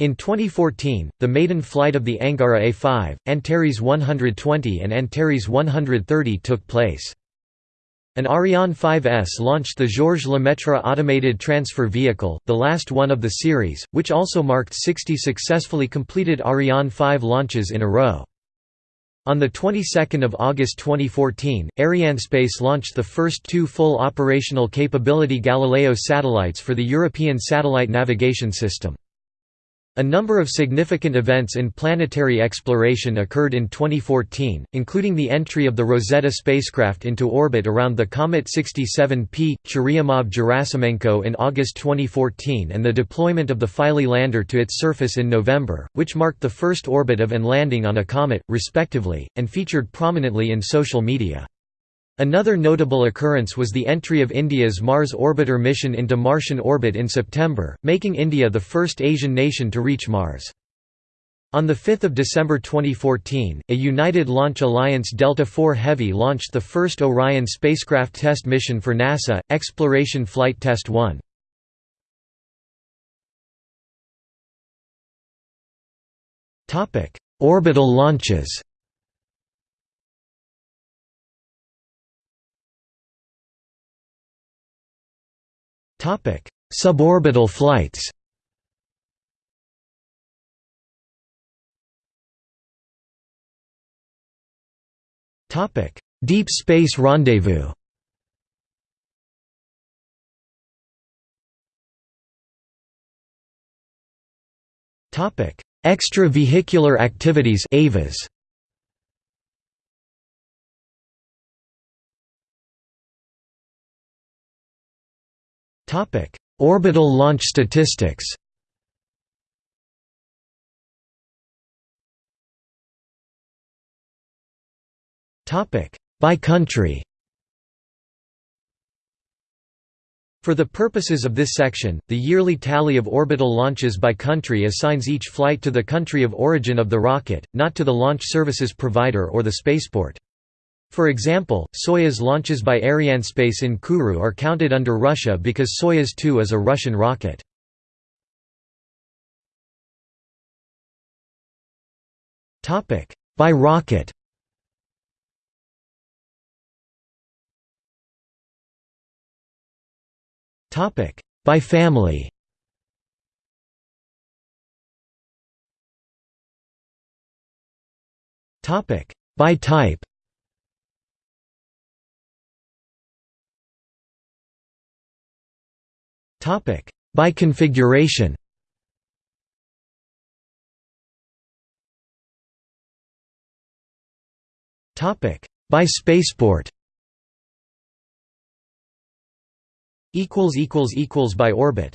In 2014, the maiden flight of the Angara A5, Antares 120 and Antares 130 took place. An Ariane 5S launched the Georges Lemaitre Automated Transfer Vehicle, the last one of the series, which also marked 60 successfully completed Ariane 5 launches in a row. On the 22nd of August 2014, Arianespace launched the first two full operational capability Galileo satellites for the European Satellite Navigation System. A number of significant events in planetary exploration occurred in 2014, including the entry of the Rosetta spacecraft into orbit around the comet 67P, Churyumov-Gerasimenko in August 2014 and the deployment of the Philae lander to its surface in November, which marked the first orbit of and landing on a comet, respectively, and featured prominently in social media. Another notable occurrence was the entry of India's Mars Orbiter mission into Martian orbit in September, making India the first Asian nation to reach Mars. On 5 December 2014, a United Launch Alliance Delta IV Heavy launched the first Orion spacecraft test mission for NASA, Exploration Flight Test 1. Orbital launches Suborbital flights. Deep Space Rendezvous. Extravehicular activities EVAs Topic: Orbital launch statistics. Topic: By country. For the purposes of this section, the yearly tally of orbital launches by country assigns each flight to the country of origin of the rocket, not to the launch services provider or the spaceport. For example, Soyuz launches by Arianespace in Kourou are counted under Russia because Soyuz 2 is a Russian rocket. By rocket. By family. By type By configuration. By spaceport. By orbit